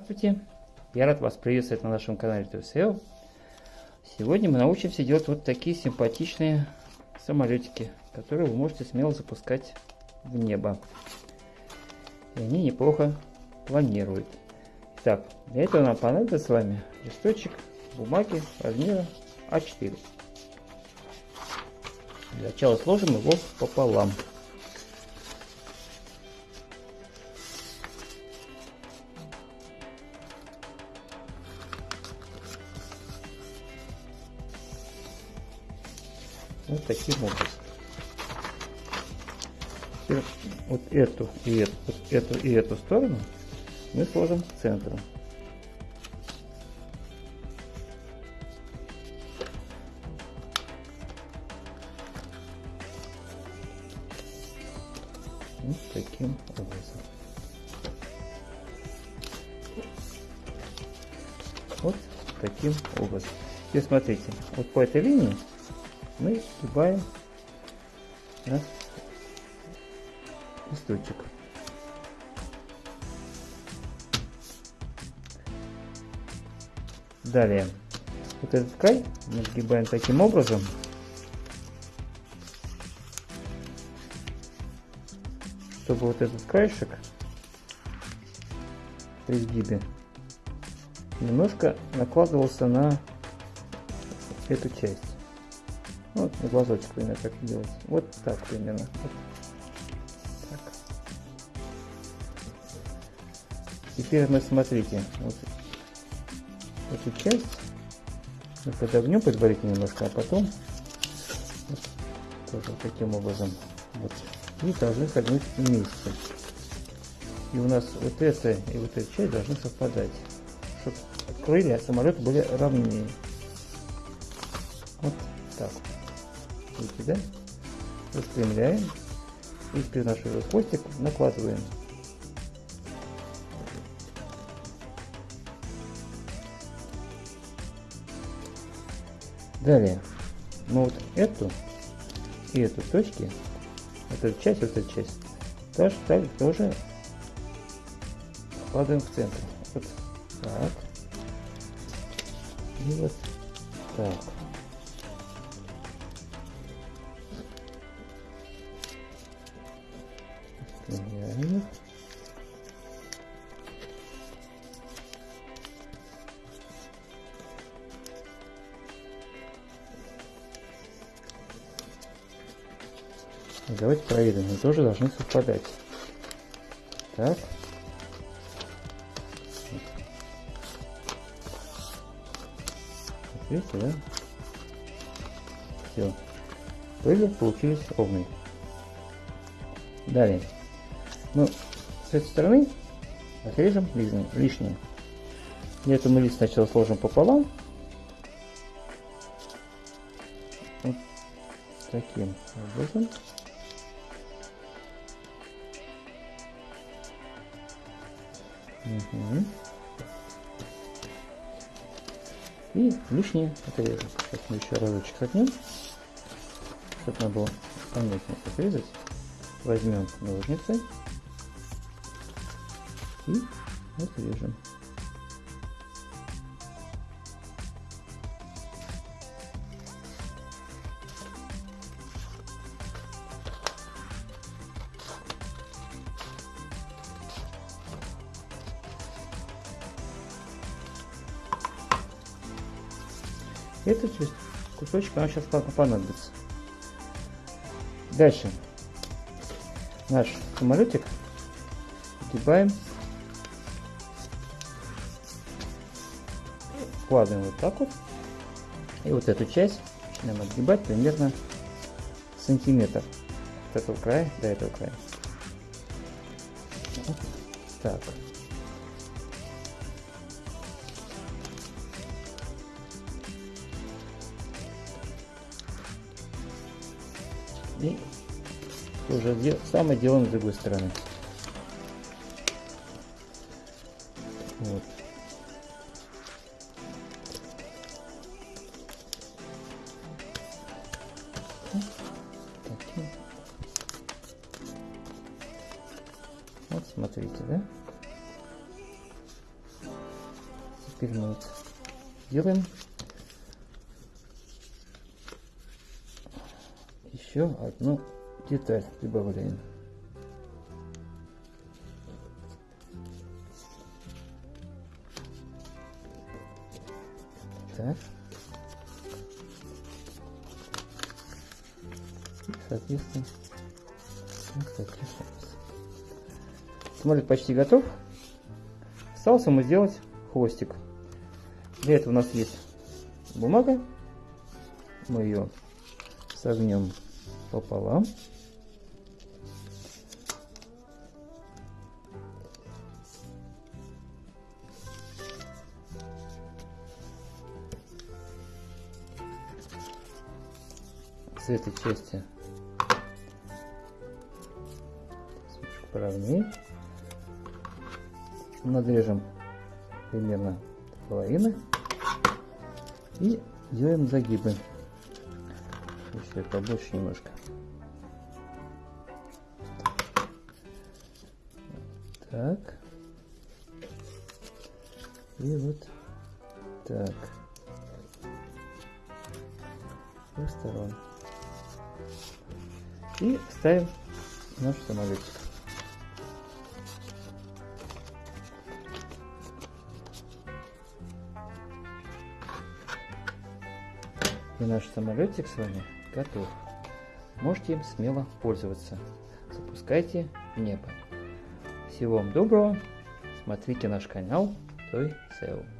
Здравствуйте! Я рад вас приветствовать на нашем канале TSL. Сегодня мы научимся делать вот такие симпатичные самолетики, которые вы можете смело запускать в небо. И они неплохо планируют. Итак, для этого нам понадобится с вами листочек бумаги размера А4. Для начала сложим его пополам. Вот таким образом. Вот эту и эту, эту и эту сторону мы сложим к центру. Вот таким образом. Вот таким образом. Теперь смотрите, вот по этой линии мы сгибаем листочек. Далее, вот этот край мы сгибаем таким образом, чтобы вот этот краешек при сгибе немножко накладывался на эту часть. Вот на глазочек примерно как делать. Вот так примерно. Вот. Так. Теперь мы смотрите, вот эту часть мы подогнем предварительно немножко, а потом вот, тоже таким образом вот и должны согнуть вместе. И у нас вот эта и вот эта часть должны совпадать, чтобы крылья самолета были ровнее. Вот так. Видите, да? Распрямляем. И теперь наш хвостик накладываем. Далее мы вот эту и эту точки, эту часть, вот эту часть, тоже, так, тоже вкладываем в центр. Вот так. И вот так. Реально. Давайте проверим, они тоже должны совпадать. Так. Видите, да? Все. Крылья получились ровные. Далее. Ну, с этой стороны отрежем лишнее. Для этого мы лист сначала сложим пополам. Вот таким образом. Угу. И лишнее отрезать. Сейчас мы еще разочек согнем, чтобы надо было понятнее отрезать. Возьмем ножницы и отрежем. Этот кусочек нам сейчас понадобится. Дальше наш самолетик сгибаем, вкладываем вот так вот, и вот эту часть начинаем отгибать примерно сантиметр от этого края до этого края. Так. И уже самое делаем с другой стороны. Вот. Смотрите, да? теперь мы вот делаем еще одну деталь прибавляем. Так. И, соответственно, вот таких Самолет почти готов. Осталось ему сделать хвостик. Для этого у нас есть бумага. Мы ее согнем пополам. С этой части поровнее. Надрежем примерно половины и делаем загибы. Еще побольше немножко. Так. И вот так. С двух сторон. И ставим наш самолетик. И наш самолетик с вами готов. Можете им смело пользоваться. Запускайте в небо. Всего вам доброго. Смотрите наш канал Той SEO.